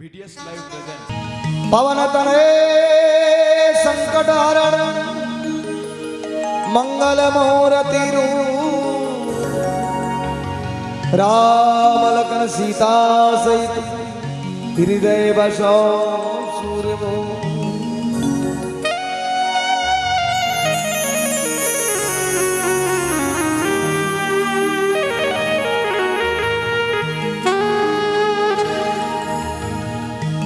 BTS live present पवन तने संकट हरण, मंगल मुहूर्ति राम लखन सीता सहित, हृदय बसो सूर्य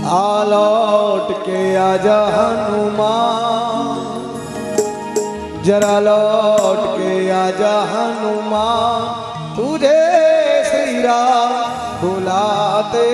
आलौट के आजा हनुमान। जरा लौट के आजा हनुमान। तुझे श्री राम बुलाते